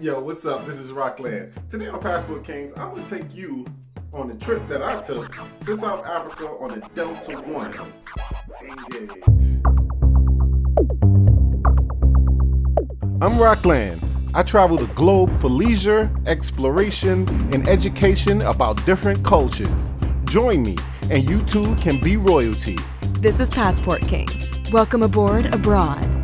Yo, what's up? This is Rockland. Today on Passport Kings, I'm gonna take you on the trip that I took to South Africa on a Delta One. Engage. I'm Rockland. I travel the globe for leisure, exploration, and education about different cultures. Join me, and you too can be royalty. This is Passport Kings. Welcome aboard abroad.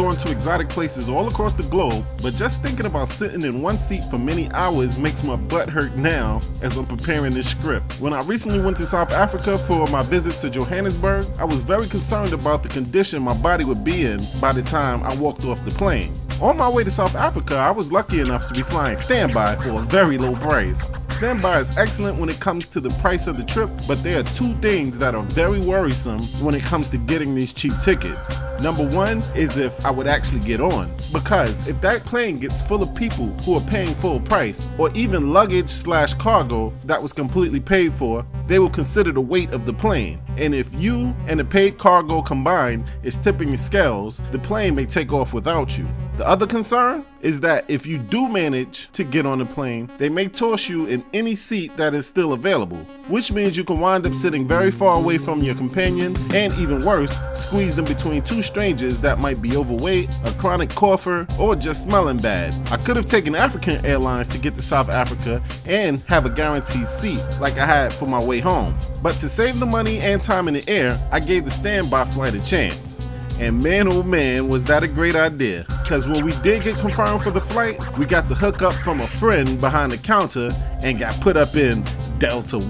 Going to exotic places all across the globe, but just thinking about sitting in one seat for many hours makes my butt hurt now as I'm preparing this script. When I recently went to South Africa for my visit to Johannesburg, I was very concerned about the condition my body would be in by the time I walked off the plane. On my way to South Africa, I was lucky enough to be flying standby for a very low price. Standby is excellent when it comes to the price of the trip, but there are two things that are very worrisome when it comes to getting these cheap tickets. Number one is if I would actually get on, because if that plane gets full of people who are paying full price, or even luggage slash cargo that was completely paid for, they will consider the weight of the plane. And if you and the paid cargo combined is tipping the scales, the plane may take off without you. The other concern is that if you do manage to get on the plane, they may toss you in any seat that is still available, which means you can wind up sitting very far away from your companion, and even worse, squeezed in between two strangers that might be overweight, a chronic cougher, or just smelling bad. I could have taken African Airlines to get to South Africa and have a guaranteed seat like I had for my way home. But to save the money and time in the air, I gave the standby flight a chance. And man, oh man, was that a great idea. Because when we did get confirmed for the flight, we got the hookup from a friend behind the counter and got put up in Delta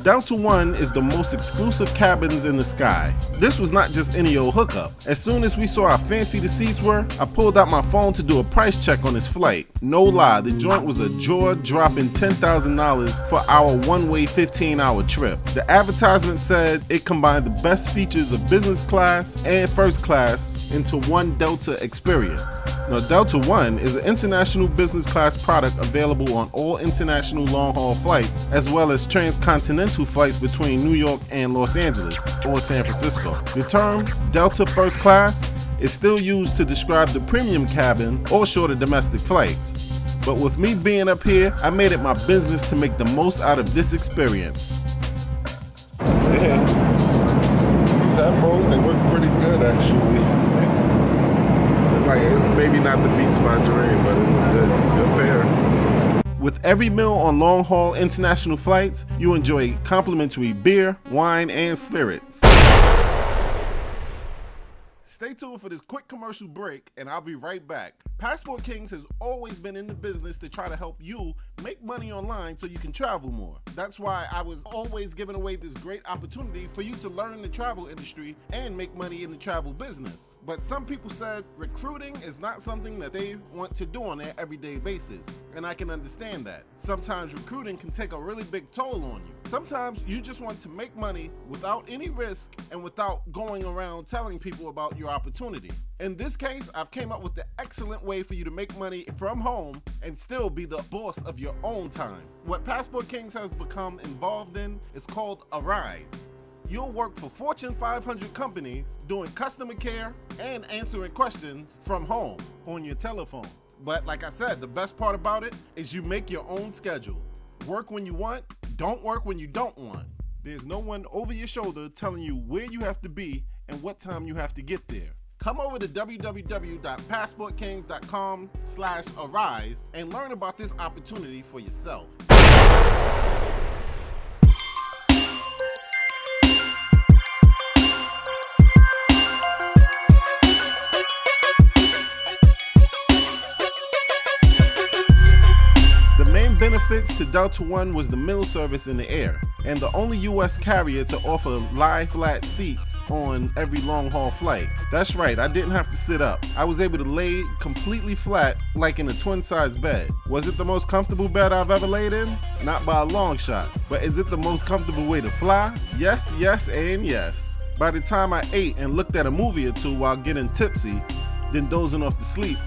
One. Delta One is the most exclusive cabins in the sky. This was not just any old hookup. As soon as we saw how fancy the seats were, I pulled out my phone to do a price check on this flight. No lie, the joint was a jaw-dropping $10,000 for our one-way 15-hour trip. The advertisement said it combined the best features of business class and first class into one Delta experience. Now, Delta One is an international business class product available on all international long haul flights, as well as transcontinental flights between New York and Los Angeles or San Francisco. The term Delta First Class is still used to describe the premium cabin or shorter domestic flights. But with me being up here, I made it my business to make the most out of this experience. Yeah. These headphones, they work pretty good actually. It's like, it's maybe not the Beats by Dre, but it's a good, good pair. With every meal on long haul international flights, you enjoy complimentary beer, wine, and spirits. Stay tuned for this quick commercial break, and I'll be right back. Passport Kings has always been in the business to try to help you make money online so you can travel more. That's why I was always giving away this great opportunity for you to learn the travel industry and make money in the travel business. But some people said recruiting is not something that they want to do on their everyday basis, and I can understand that. Sometimes recruiting can take a really big toll on you. Sometimes you just want to make money without any risk and without going around telling people about your opportunity. In this case, I've came up with the excellent way for you to make money from home and still be the boss of your own time. What Passport Kings has become involved in is called Arise. You'll work for Fortune 500 companies doing customer care and answering questions from home on your telephone. But like I said, the best part about it is you make your own schedule. Work when you want, don't work when you don't want. There's no one over your shoulder telling you where you have to be and what time you have to get there. Come over to www.passportkings.com slash arise and learn about this opportunity for yourself. Delta One was the meal service in the air, and the only US carrier to offer lie flat seats on every long haul flight. That's right, I didn't have to sit up. I was able to lay completely flat like in a twin size bed. Was it the most comfortable bed I've ever laid in? Not by a long shot. But is it the most comfortable way to fly? Yes, yes, and yes. By the time I ate and looked at a movie or two while getting tipsy, then dozing off to sleep,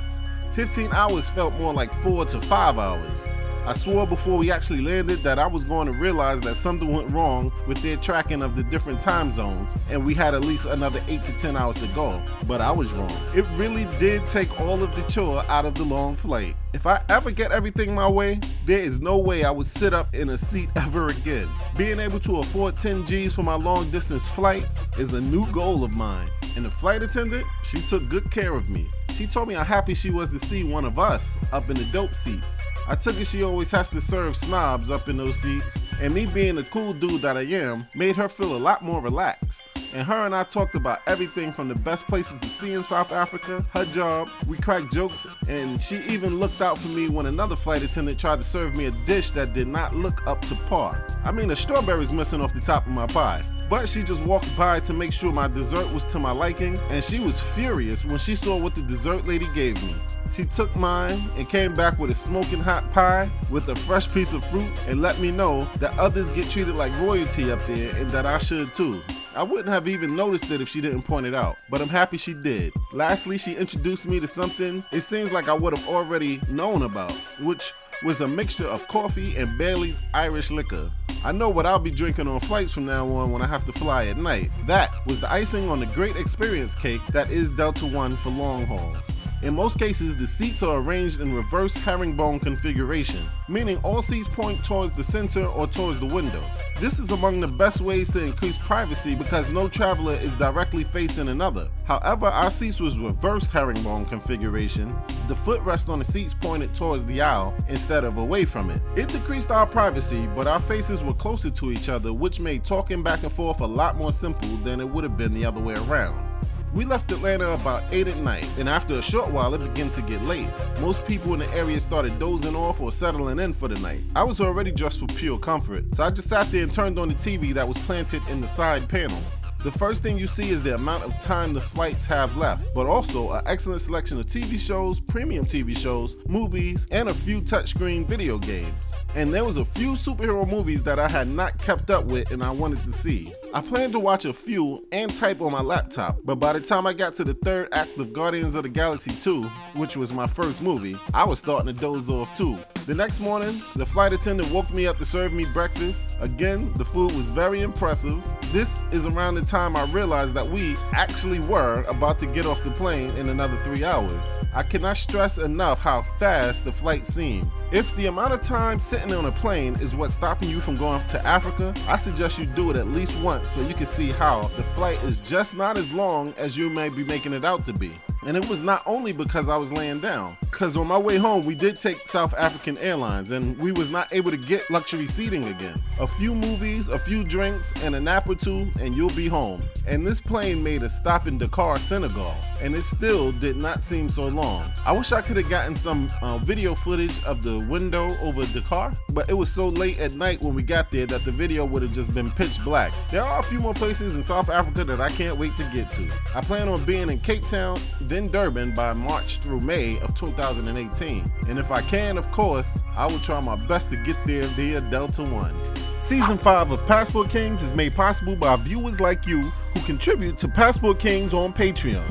15 hours felt more like 4 to 5 hours. I swore before we actually landed that I was going to realize that something went wrong with their tracking of the different time zones and we had at least another 8 to 10 hours to go, but I was wrong. It really did take all of the chore out of the long flight. If I ever get everything my way, there is no way I would sit up in a seat ever again. Being able to afford 10 G's for my long distance flights is a new goal of mine. And the flight attendant, she took good care of me. She told me how happy she was to see one of us up in the dope seats. I took it she always has to serve snobs up in those seats, and me being the cool dude that I am made her feel a lot more relaxed. And her and I talked about everything from the best places to see in South Africa, her job, we cracked jokes, and she even looked out for me when another flight attendant tried to serve me a dish that did not look up to par. I mean, the strawberries missing off the top of my pie. But she just walked by to make sure my dessert was to my liking, and she was furious when she saw what the dessert lady gave me. She took mine and came back with a smoking hot pie with a fresh piece of fruit and let me know that others get treated like royalty up there and that I should too. I wouldn't have even noticed it if she didn't point it out, but I'm happy she did. Lastly, she introduced me to something it seems like I would have already known about, which was a mixture of coffee and Bailey's Irish liquor. I know what I'll be drinking on flights from now on when I have to fly at night. That was the icing on the great experience cake that is Delta One for long hauls. In most cases, the seats are arranged in reverse herringbone configuration, meaning all seats point towards the center or towards the window. This is among the best ways to increase privacy because no traveler is directly facing another. However, our seats was reverse herringbone configuration. The footrest on the seats pointed towards the aisle instead of away from it. It decreased our privacy, but our faces were closer to each other, which made talking back and forth a lot more simple than it would have been the other way around. We left Atlanta about 8 at night, and after a short while, it began to get late. Most people in the area started dozing off or settling in for the night. I was already dressed for pure comfort, so I just sat there and turned on the TV that was planted in the side panel. The first thing you see is the amount of time the flights have left, but also an excellent selection of TV shows, premium TV shows, movies, and a few touchscreen video games. And there was a few superhero movies that I had not kept up with and I wanted to see. I planned to watch a few and type on my laptop, but by the time I got to the third act of Guardians of the Galaxy 2, which was my first movie, I was starting to doze off too. The next morning, the flight attendant woke me up to serve me breakfast. Again, the food was very impressive. This is around the time I realized that we actually were about to get off the plane in another three hours. I cannot stress enough how fast the flight seemed. If the amount of time sitting on a plane is what's stopping you from going to Africa, I suggest you do it at least once so you can see how the flight is just not as long as you may be making it out to be. And it was not only because I was laying down, because on my way home, we did take South African Airlines and we was not able to get luxury seating again. A few movies, a few drinks, and a nap or two, and you'll be home. And this plane made a stop in Dakar, Senegal, and it still did not seem so long. I wish I could have gotten some uh, video footage of the window over Dakar, but it was so late at night when we got there that the video would have just been pitch black. There are a few more places in South Africa that I can't wait to get to. I plan on being in Cape Town, then Durban by March through May of 2018. And if I can, of course, I will try my best to get there via Delta One. Season 5 of Passport Kings is made possible by viewers like you who contribute to Passport Kings on Patreon.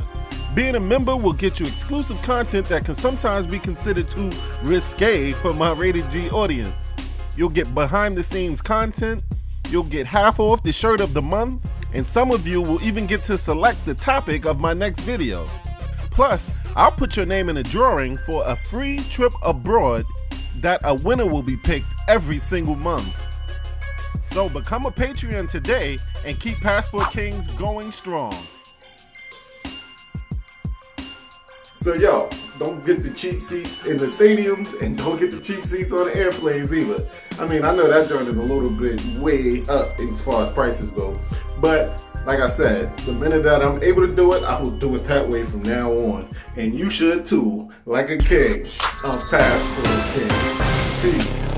Being a member will get you exclusive content that can sometimes be considered too risque for my rated G audience. You'll get behind the scenes content, you'll get half off the shirt of the month, and some of you will even get to select the topic of my next video. Plus, I'll put your name in a drawing for a free trip abroad that a winner will be picked every single month. So become a Patreon today and keep Passport Kings going strong. So yo, don't get the cheap seats in the stadiums and don't get the cheap seats on the airplanes either. I mean, I know that joint is a little bit way up as far as prices go, but like I said, the minute that I'm able to do it, I will do it that way from now on. And you should too, like a king. I'm Passport King. Peace.